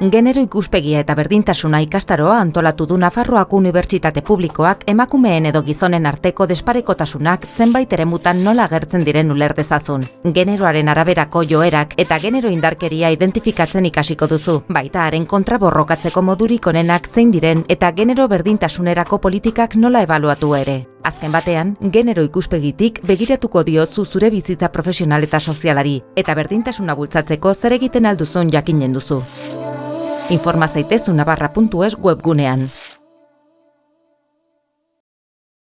Genero ikuspegia eta berdintasuna ikastaroa antolatu du Nafarroako Unibertsitate Publikoak emakumeen edo gizonen arteko desparekotasunak zenbait eremutan nola agertzen diren uler dezazun. Generoaren araberako joerak eta genero indarkeria identifikatzen ikasiko duzu, baita haren kontra borrokatzeko modurik onenak zein diren eta genero berdintasunerako politikak nola ebaluatu ere. Azken batean, genero ikuspegitik begiratuko diozu zure bizitza profesional eta sozialari, eta berdintasuna bultzatzeko zer egiten alduzun jakinen duzu. Informa zaitezu nabarra.es webgunean.